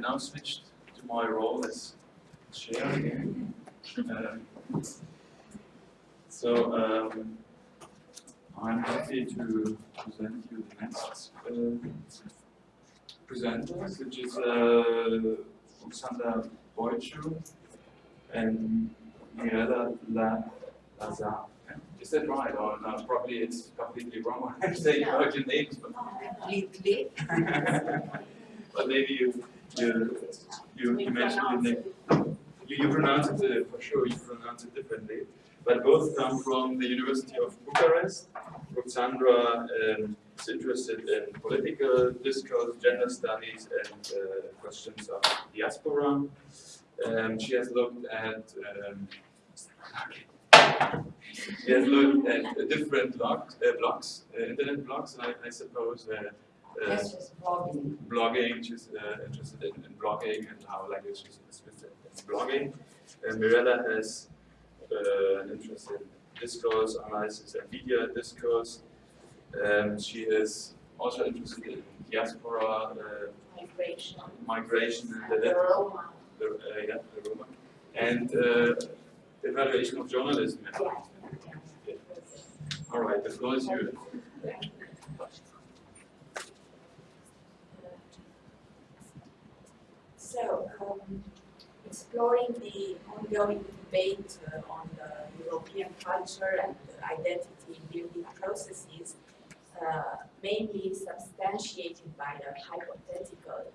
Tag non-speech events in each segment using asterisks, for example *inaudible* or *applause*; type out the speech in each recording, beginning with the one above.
now switched to my role as chair again. Um, so um, I'm happy to present you the next uh, presenter, which is uh, Alexander Boichu and Mirella La Lazar. Is that right? Or no, probably it's completely wrong when I'm saying your names, but, Completely. *laughs* but maybe you you you, you mentioned name. You, you pronounce it uh, for sure. You pronounce it differently, but both come from the University of Bucharest. Roxandra um, is interested in political discourse, gender studies, and uh, questions of diaspora. Um, she has looked at um, *laughs* she has looked at uh, different blogs, uh, blogs uh, internet blogs, I, I suppose. Uh, That's just blogging. blogging, she's uh, interested in, in blogging and how language is with in blogging. And Mirella has uh, an interest in discourse analysis and media discourse. Um, she is also interested in diaspora, uh, Migration. migration and the, Roma. the, uh, yeah, the Roma, and uh, evaluation of journalism. Yeah. All right, the floor is yours. So, um, exploring the ongoing debate uh, on the European culture and identity building processes, uh, mainly substantiated by the hypothetical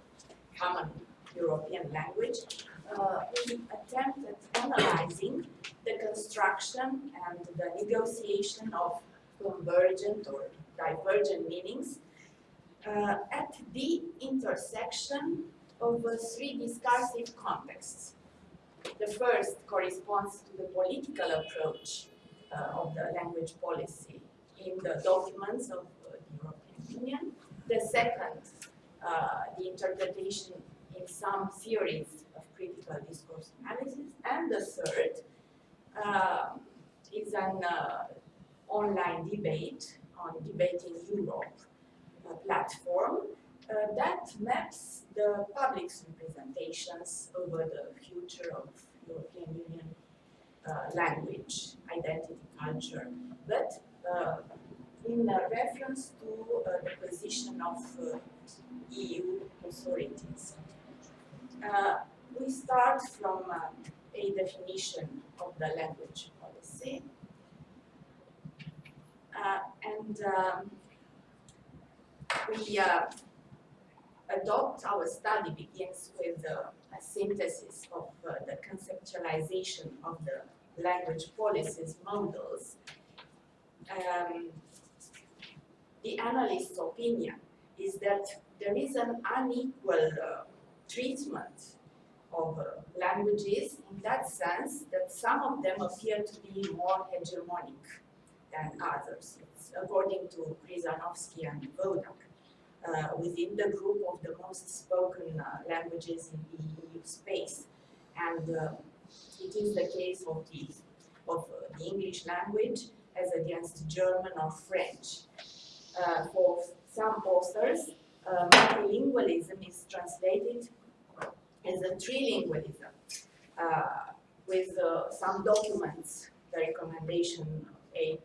common European language, uh, we attempt at analyzing the construction and the negotiation of convergent or divergent meanings uh, at the intersection of three discursive contexts. The first corresponds to the political approach uh, of the language policy in the documents of uh, the European Union. The second, uh, the interpretation in some theories of critical discourse analysis. And the third uh, is an uh, online debate on Debating Europe platform uh, that maps the public's representations over the future of European Union uh, language, identity, culture, but uh, in uh, reference to uh, the position of uh, EU authorities. We start from a definition of the language policy. And um, we adopt our study begins with uh, a synthesis of uh, the conceptualization of the language policies models. Um, the analyst's opinion is that there is an unequal uh, treatment of uh, languages in that sense that some of them appear to be more hegemonic than others. It's according to Krzyzanowski and Wodak, uh, within the group of the most spoken uh, languages in the EU space. And uh, it is the case of the, of uh, the English language as against German or French. Uh, for some authors, uh, multilingualism is translated as a trilingualism, uh, with uh, some documents, the recommendation 8,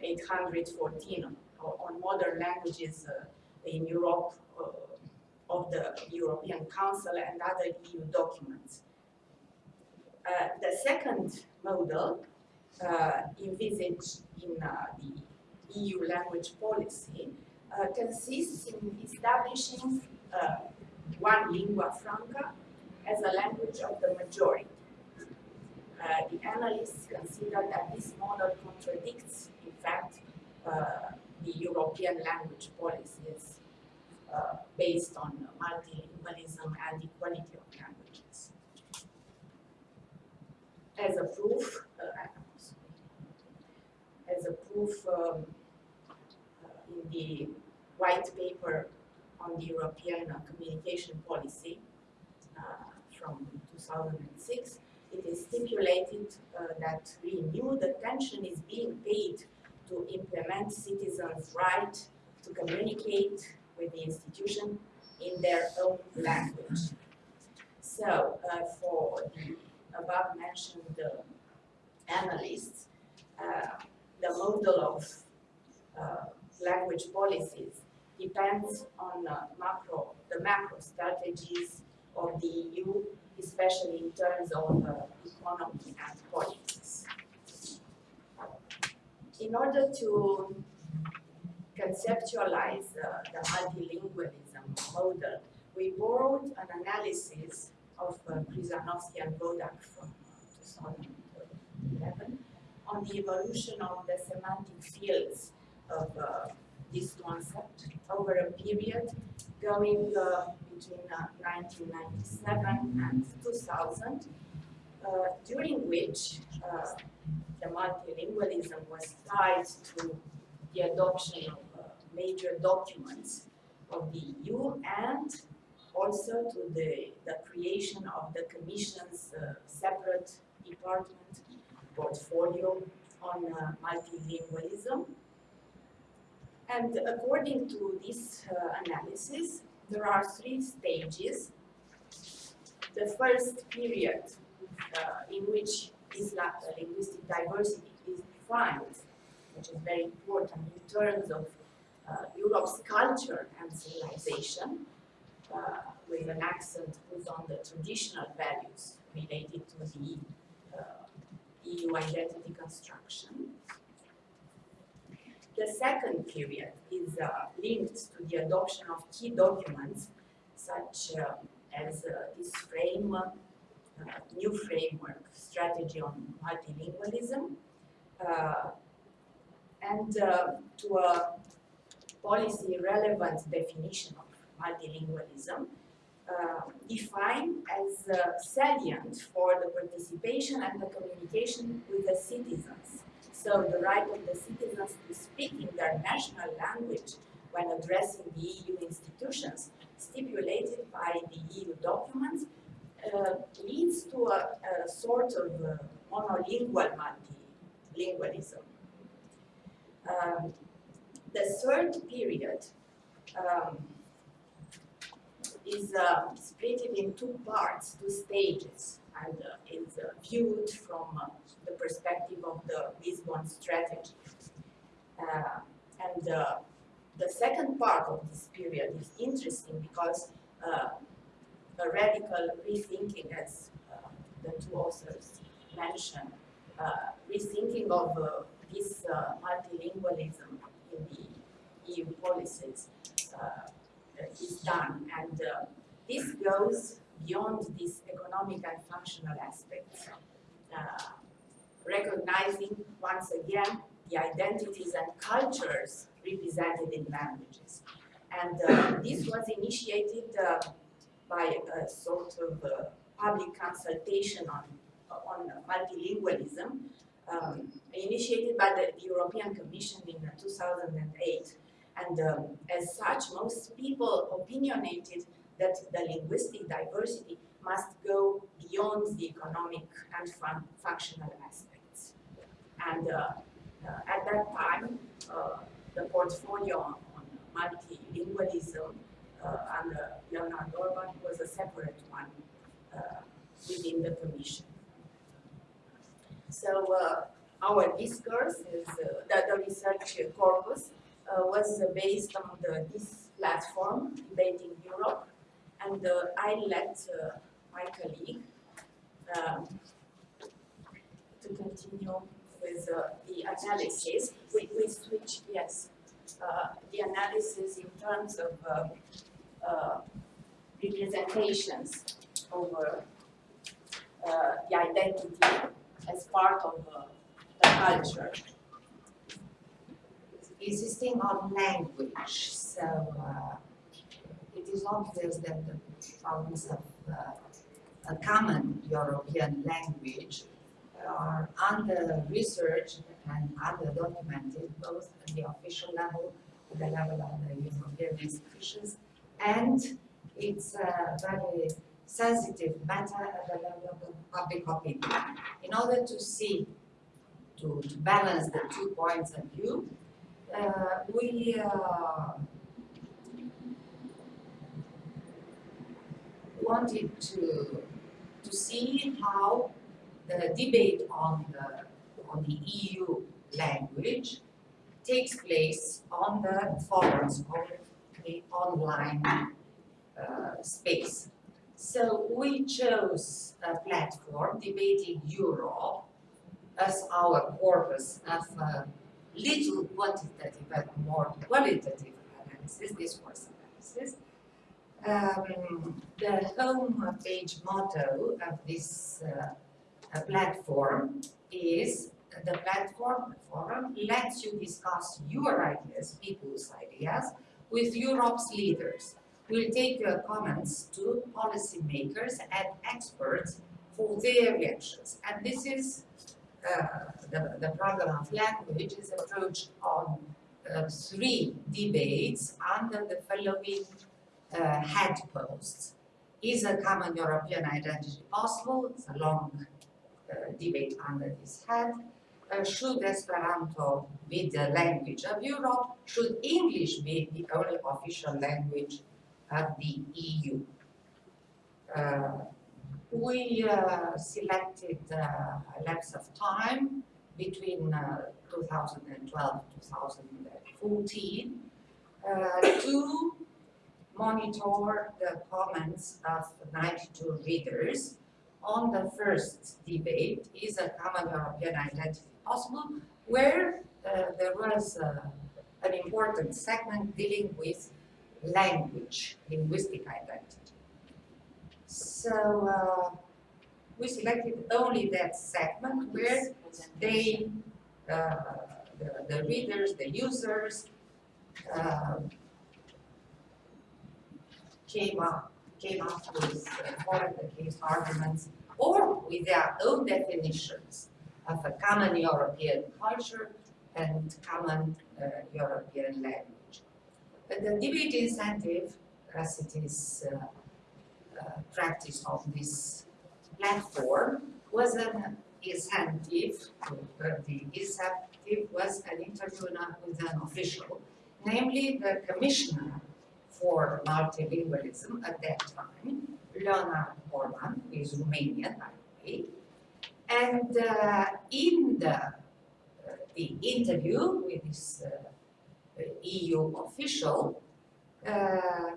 814 on, on modern languages uh, in Europe uh, of the European Council and other EU documents. Uh, the second model uh, envisaged in the EU language policy consists in establishing one lingua franca as a language of the majority. Uh, the analysts consider that this model contradicts, in fact, uh, the European language policies uh, based on multilingualism and equality of languages. As a proof, uh, as a proof um, uh, in the white paper on the European communication policy from 2006, it is stipulated uh, that renewed attention is being paid to implement citizens' right to communicate with the institution in their own language. So uh, for the above mentioned uh, analysts, uh, the model of uh, language policies depends on macro, the macro strategies of the EU, especially in terms of economy and politics. In order to conceptualize the multilingualism model, we borrowed an analysis of uh, and Wodak from uh, 2011 on the evolution of the semantic fields of uh, this concept over a period going uh, between uh, 1997 and 2000, uh, during which uh, the multilingualism was tied to the adoption of major documents of the EU and also to the, the creation of the Commission's uh, separate department portfolio on uh, multilingualism. And according to this uh, analysis, there are three stages. The first period uh, in which this uh, linguistic diversity is defined, which is very important in terms of Europe's culture and civilization, uh, with an accent put on the traditional values related to the uh, EU identity construction. The second period is uh, linked to the adoption of key documents such uh, as uh, this frame, uh, new framework strategy on multilingualism, uh, and uh, to a policy relevant definition of multilingualism, uh, defined as uh, salient for the participation and the communication with the citizens. So the right of the citizens to speak in their national language when addressing the EU institutions stipulated by the EU documents uh, leads to a, a sort of uh, monolingual multilingualism. Um, the third period um, is uh, split in two parts, two stages, and uh, is uh, viewed from uh, the perspective of the Lisbon strategy. Uh, and uh, the second part of this period is interesting because uh, a radical rethinking, as the two authors mentioned, rethinking of this multilingualism the EU policies uh, is done. And uh, this goes beyond these economic and functional aspects, uh, recognizing once again the identities and cultures represented in languages. And uh, this was initiated uh, by a sort of uh, public consultation on, on multilingualism, um, initiated by the European Commission in uh, 2008. And um, as such, most people opinionated that the linguistic diversity must go beyond the economic and fun functional aspects. And uh, uh, at that time, uh, the portfolio on, on multilingualism uh, under Leonard Orban was a separate one uh, within the Commission. So uh, our discourse is, uh, the, the research corpus uh, was based on the, this platform, Debating Europe, and I let my colleague um, to continue with uh, the analysis. We, we switch, yes, uh, the analysis in terms of uh, representations over the identity as part of uh, the culture. insisting on language, so uh, it is obvious that the problems of uh, a common European language are under research and under documented both at the official level, at the level of the European institutions, and it's a very sensitive matter at the level of public opinion. In order to see, to, to balance the two points of view, uh, we uh, wanted to, to see how the debate on the, on the EU language takes place on the forums of the online uh, space. So we chose a platform, Debating Europe, as our corpus of uh, little quantitative and more qualitative analysis, discourse analysis. Um, the home page motto of this uh, platform is the platform, forum, lets you discuss your ideas, people's ideas, with Europe's leaders. We'll take your comments to policymakers and experts for their reactions. And this is uh, the, the problem of language is approached on uh, three debates under the following uh, head posts. Is a common European identity possible? It's a long uh, debate under this head. Uh, should Esperanto be the language of Europe? Should English be the only official language of the EU? Uh, we uh, selected uh, a lapse of time between 2012 and 2014 to monitor the comments of 92 readers on the first debate, is a common European identity possible, where uh, there was uh, an important segment dealing with language, linguistic identity. So uh, we selected only that segment where they, uh, the, the readers, the users, um, came up came up with uh, the case arguments or with their own definitions of a common European culture and common uh, European language. The debate incentive, as it is uh, uh, practice of this platform, was an incentive, uh, the incentive was an interview with an official, namely the commissioner for multilingualism at that time, Leonard Orban, is Romanian, by the way. And uh, in the, uh, the interview with this uh, EU official, uh,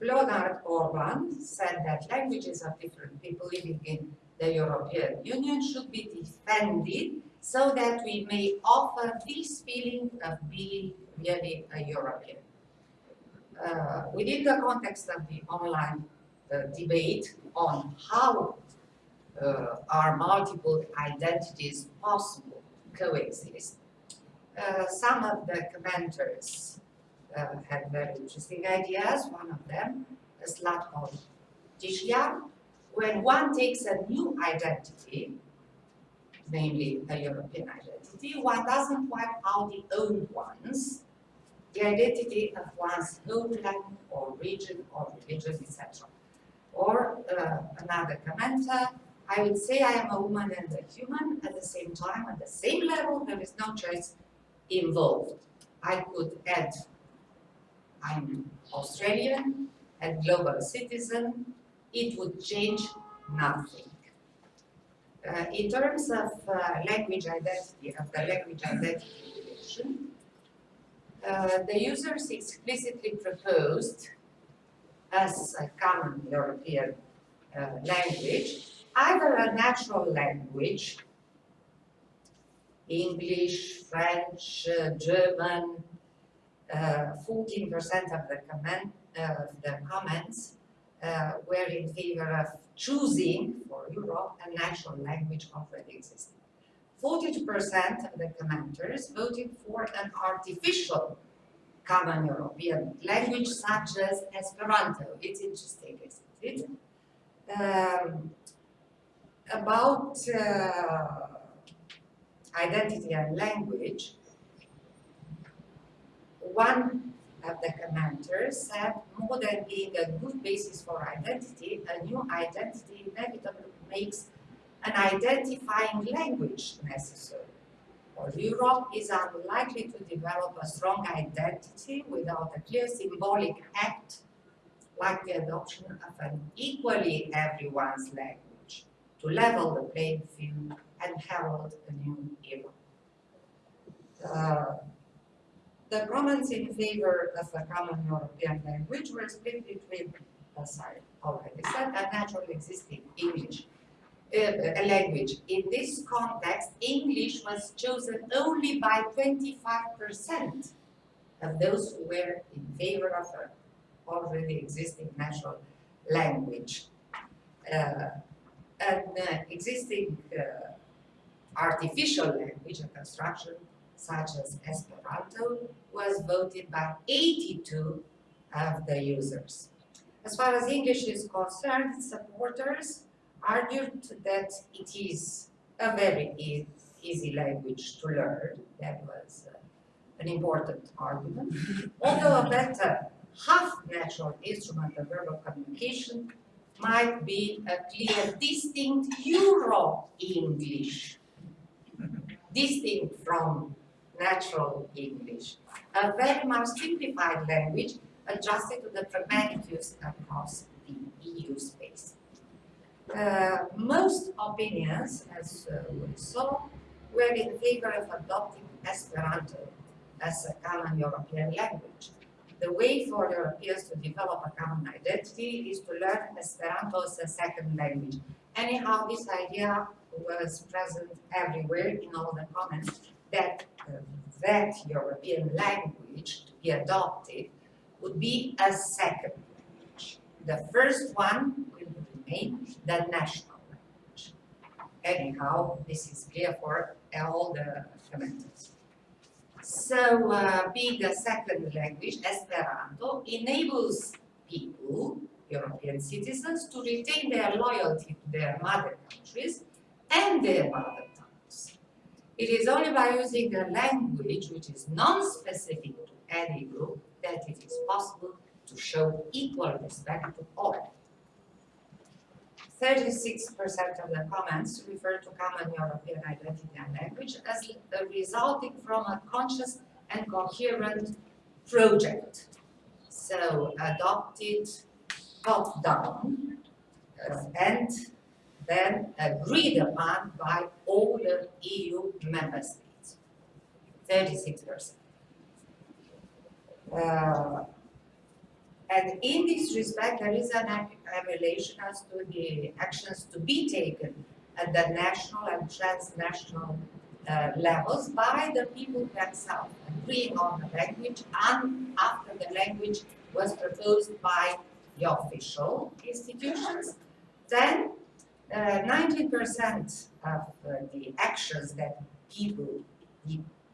Leonard Orban said that languages of different people living in the European Union should be defended so that we may offer this feeling of being really a European. Uh, within the context of the online uh, debate on how uh, are multiple identities possible coexist, uh, some of the commenters uh, had very interesting ideas. One of them, Zlatko Tishlia, when one takes a new identity, namely a European identity, one doesn't wipe out the old ones the identity of one's homeland or region or religion, etc. Or uh, another commenter, I would say I am a woman and a human at the same time, at the same level, there is no choice involved. I could add, I'm Australian and global citizen, it would change nothing. Uh, in terms of uh, language identity, of the language identity relation, uh, the users explicitly proposed as a common European uh, language, either a natural language, English, French, uh, German, 14% uh, of the, comment, the comments uh, were in favor of choosing for Europe a national language already existing. 42% of the commenters voted for an artificial common European language such as Esperanto. It's interesting, isn't it? Um, about uh, identity and language, one of the commenters said more than being a good basis for identity, a new identity inevitably makes an identifying language necessary. Or Europe is unlikely to develop a strong identity without a clear symbolic act like the adoption of an equally everyone's language to level the playing field and herald a new era. Uh, the comments in favor of a common European language were split between, as I already said, a naturally existing English uh, a language. In this context, English was chosen only by 25% of those who were in favor of an already existing national language. Uh, an uh, existing uh, artificial language and construction, such as Esperanto, was voted by 82 of the users. As far as English is concerned, supporters argued that it is a very e easy language to learn. That was uh, an important argument. *laughs* Although a better half-natural instrument of verbal communication might be a clear, distinct Euro-English, distinct from natural English, a very much simplified language adjusted to the pragmatic use across the EU space. Uh, most opinions, as uh, we saw, were in favor of adopting Esperanto as a common European language. The way for Europeans to develop a common identity is to learn Esperanto as a second language. Anyhow, this idea was present everywhere in all the comments that uh, that European language to be adopted would be a second language. The first one will remain the national language. Anyhow, this is clear for all the commenters. So, uh, being a second language, Esperanto enables people, European citizens, to retain their loyalty to their mother countries and their mother tongues. It is only by using a language which is non-specific to any group that it is possible to show equal respect to all. 36% of the comments refer to common European identity and language as resulting from a conscious and coherent project. So adopted top-down uh, and then agreed upon by all the EU member states, 36%. Uh, and in this respect, there is an evaluation as to the actions to be taken at the national and transnational uh, levels by the people themselves, agreeing on the language and after the language was proposed by the official institutions, then 19% uh, of uh, the actions that people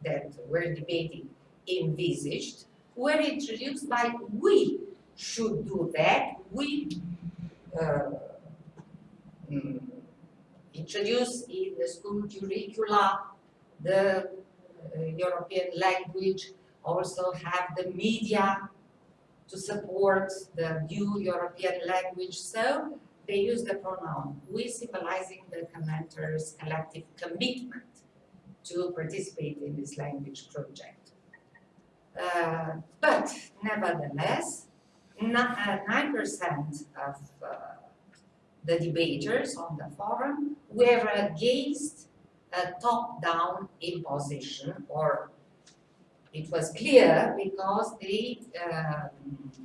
that were debating envisaged were introduced by we should do that. We uh, mm, introduce in the school curricula the uh, European language, also have the media to support the new European language. So they use the pronoun we symbolizing the commenter's collective commitment to participate in this language project. Uh, but nevertheless, 9% of uh, the debaters on the forum were against a top-down imposition or it was clear because they uh,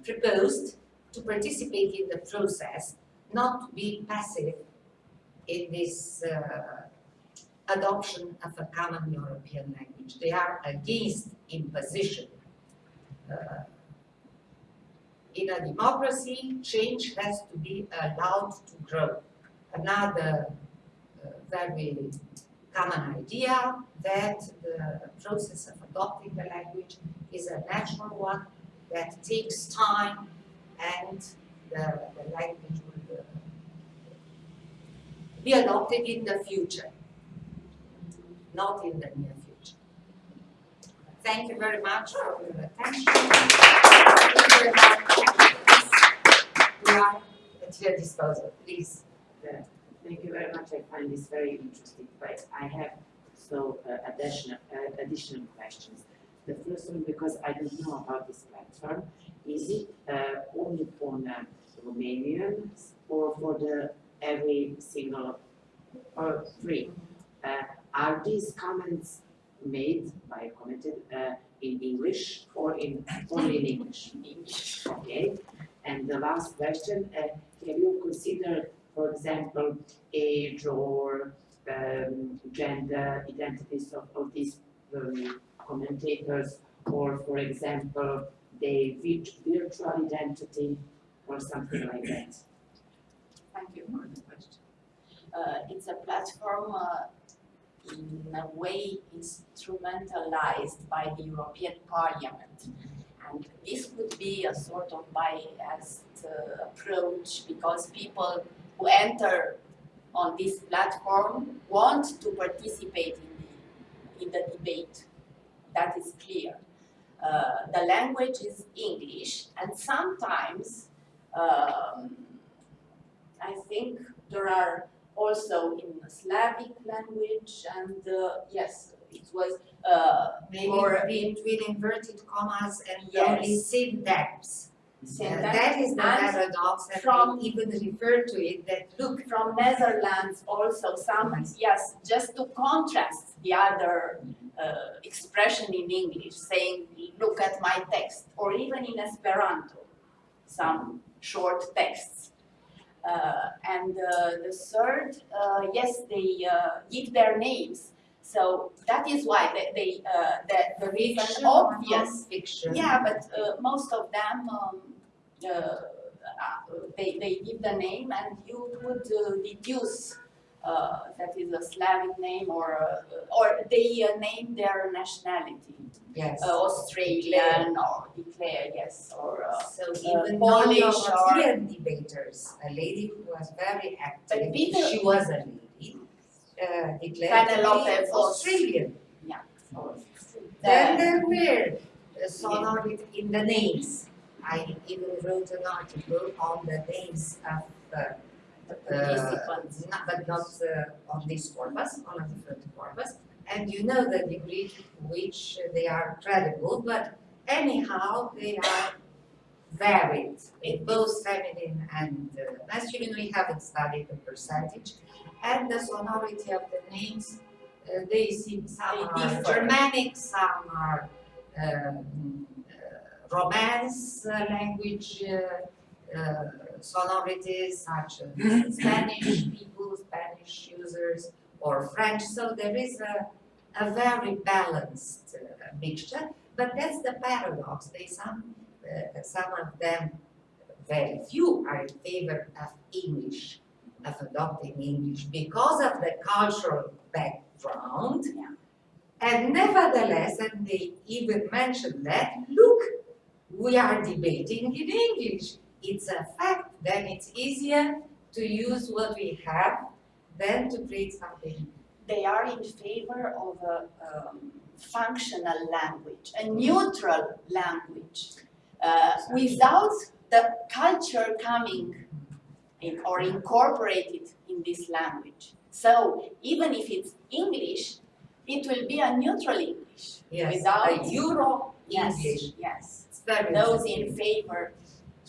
proposed to participate in the process, not to be passive in this uh, adoption of a common European language. They are against imposition. Uh, in a democracy, change has to be allowed to grow. Another uh, very common idea that the process of adopting the language is a natural one that takes time and the, the language be adopted in the future, not in the near future. Thank you very much for your attention. We are at your disposal, please. Thank you very much. I find this very interesting, but I have so uh, additional uh, additional questions. The first one, because I don't know about this platform, is it uh, only for uh, Romanian or for the every single or three? Uh, are these comments made by commented uh, in English or in only in English? English. Okay, and the last question, uh, have you considered, for example, age or um, gender identities of, of these um, commentators, or for example, the virt- virtual identity or something like that? Thank you for the question. Uh, it's a platform uh, in a way instrumentalized by the European Parliament. And this would be a sort of biased uh, approach because people who enter on this platform want to participate in the, in the debate. That is clear. Uh, the language is English and sometimes um, I think there are also in Slavic language and uh, yes, it was uh, Maybe Or- between inverted commas and Yes. only syntax. Uh, syntax That is the and paradox, that from- we even refer to it, that look, from Netherlands also some, yes, just to contrast the other uh, expression in English, saying, look at my text, or even in Esperanto, some short texts. Uh, and uh, the third, uh, yes, they uh, give their names. So that is why they, they uh, that there is an fiction obvious non-fiction. Yeah, but uh, most of them, um, uh, uh, they, they give the name and you would uh, deduce that is a Slavic name or, uh, or they uh, name their nationality. Yes. Uh, Australian or declare, yes, or, uh, So uh, even Polish non-European debaters, a lady who was very active, Peter- she was a lady, uh, declared to Penelope be Voss. Australian. or Then the- there were uh, sonority in the names. I even wrote an article on the names of, uh, uh, participants. not- but not uh, on this corpus, on a different corpus. And you know the degree to which they are credible, but anyhow, they are varied in both feminine and uh, masculine. We haven't studied the percentage. And the sonority of the names, uh, they seem, some They are differ. Germanic, some are um, uh, Romance uh, language uh, uh, sonorities such as Spanish people, Spanish users, or French. So there is a, a very balanced uh, mixture. But that's the paradox. They some uh, some of them, very few, are in favor of English, of adopting English because of the cultural background. Yeah. And nevertheless, and they even mention that, look, we are debating in English. It's a fact, then it's easier to use what we have than to create something. they are in favor of a um, functional language, a neutral language, uh, without the culture coming in, or incorporated in this language. So even if it's English, it will be a neutral English. Yes, Without- a Euro Yes, English. yes. Very Those in favor,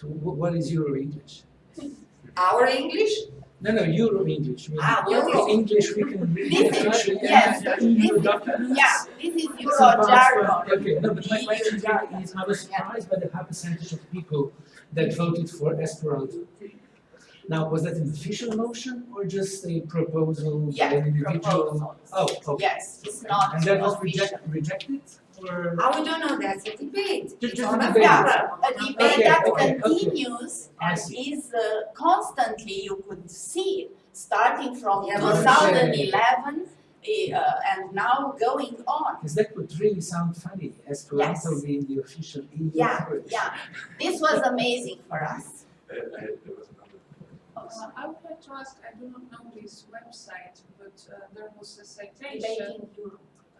So what is Euro English? Our English? No, no, Euro English. I mean, Ah, Euro. is English we can read This is- yes, and the this- documents. yeah, this is Euro jargon. Okay, no, but my question is, I was surprised by the high percentage of people that voted for Esperanto. Now, was that an official motion or just a proposal by Yeah, an individual? proposals. Oh, okay. Yes, it's not And that was reject, rejected or? Ah, we don't know, that's a debate. Just- just a a debate. forum. A debate Okay, that okay, okay. continues I and is uh, constantly, you could see, starting from Yeah, 2011 uh, and now going on. Because that would really sound funny, Esperanto Yes. being the official EU Yeah, language. yeah. This was amazing for us. I, I, there was another. Uh, I would like to ask, I do not know this website, but uh, there was a citation.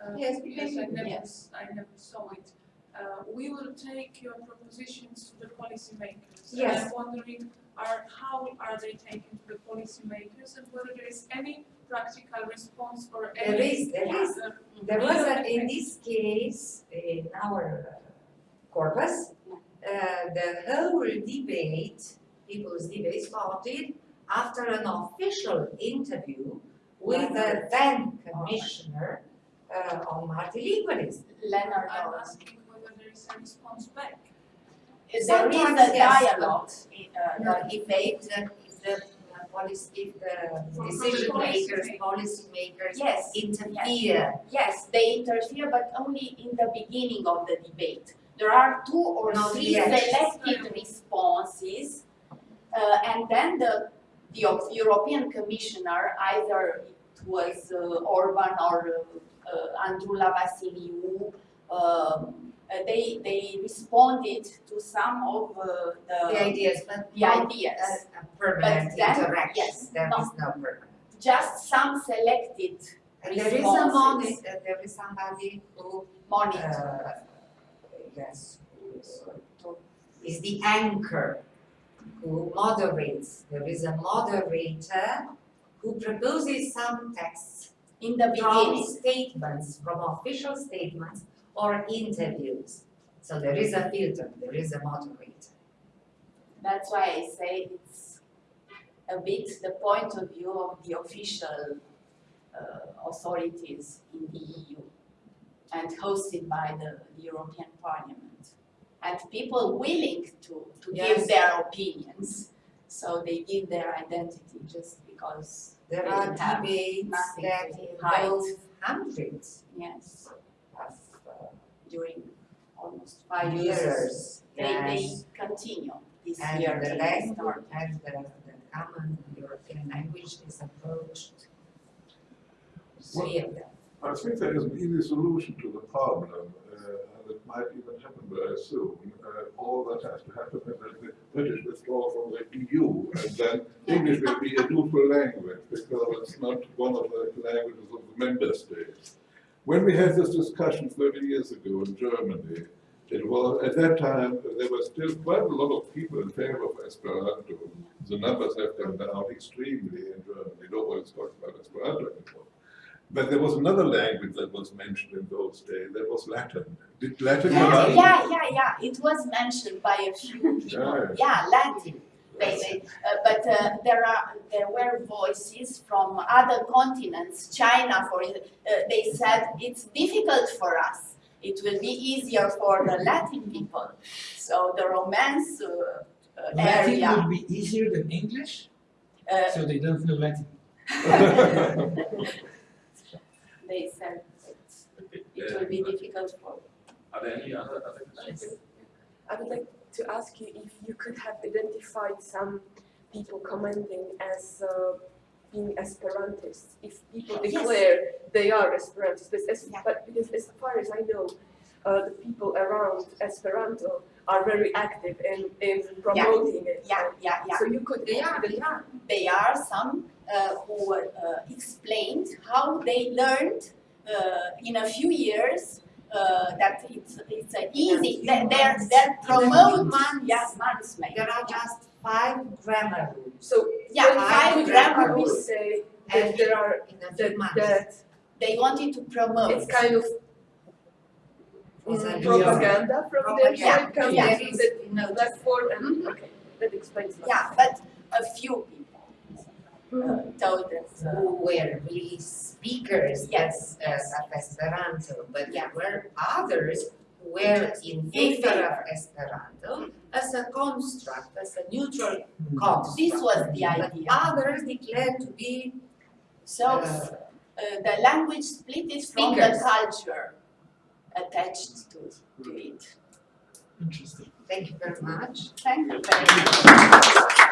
Uh, Yes, Yes, I never, yes. I never saw it. Uh, we will take your propositions to the policymakers. Yes. I'm wondering, are, how are they taken to the policymakers and whether there is any practical response or There any. is, there is. There was a, in this case, in our uh, corpus, uh, the whole debate People's Debate started after an official interview with the then commissioner uh, on multilingualism. Leonard I'm knows. asking whether there is a response back. Is There is Sometimes, a yes, dialogue, uh, No, if they, if the, the uh, policy, if the From- from the decision policy makers, makers. policy makers Yes, interfere. yes, they interfere, but only in the beginning of the debate. There are two or Not three yet. selected responses, uh, and then the, the European Commissioner, either it was uh, Orban or uh, uh, Androulla Vassiliou, um, uh, they, they responded to some of uh, The the, ideas, but the ideas. permanent But then- interaction, yes, there no. is no permanent. Just some selected And there is a Responses. moni, uh, there is somebody who, monitor. uh, yes, uh, is the anchor, who moderates. There is a moderator who proposes some texts in the from statements, from official statements or interviews. So there is a filter, there is a moderator. That's why I say it's a bit the point of view of the official uh, authorities in the EU and hosted by the, the European Parliament. And people willing to, to Yes. give their opinions, so they give their identity just because, There are debates that to hide. involve hundreds yes, of uh, during almost five years, years. they, they Yes. continue this And year. the they language and the, the common European language is approached. Three of them. I think there is an easy solution to the problem, uh, it might even happen very soon. Uh, all that has to happen is that the British withdraw from the EU, and then English will be a neutral language, because it's not one of the languages of the member states. When we had this discussion thirty years ago in Germany, it was, at that time, there were still quite a lot of people in favor of Esperanto. The numbers have gone down extremely in Germany, nobody's talking about Esperanto anymore. But there was another language that was mentioned in those days, that was Latin. Did Latin come Yeah, yeah, yeah, yeah, it was mentioned by a few people, *laughs* Yeah. yeah, Latin, basically. Uh, but uh, there are, there were voices from other continents, China for, it- uh, they said it's difficult for us. It will be easier for the Latin people. So the Romance uh, uh, Latin area, would be easier than English, uh, so they don't know Latin. *laughs* *laughs* they said it's- it uh, will be difficult for Are there any other, other questions? I would like to ask you if you could have identified some people commenting as uh, being Esperantists, if people Yes. declare they are Esperantists, but as, Yeah. but because as far as I know, uh, the people around Esperanto are very active in, in promoting it. yeah, yeah, yeah. So you could They are, they are. They are some who uh, explained how they learned uh, in a few years uh, that it's it's a easy few that they're they're In promote months. yeah months maybe There are just five grammar rules. So yeah when five would grammar rules say And that there are in a few that, months. that they wanted to promote it's kind of It's mm, propaganda from their Yeah, side coming yeah. through that you platform and Mhm. okay, that explains that. yeah but a few people told that uh, who were really speakers Yes, of, yes. of Esperanto, but Yeah. there were others who were in favor of Esperanto as a construct, as a neutral construct. this was the But idea others declared to be so uh, uh, the language split is from the culture attached to, to it Interesting. Thank you very much. thank you very much